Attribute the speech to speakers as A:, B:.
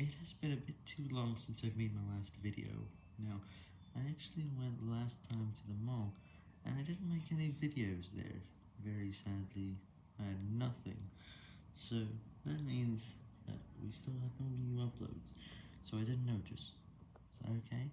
A: It has been a bit too long since I've made my last video. Now, I actually went last time to the mall, and I didn't make any videos there. Very sadly, I had nothing. So, that means that we still have no new uploads, so I didn't notice. Is that okay?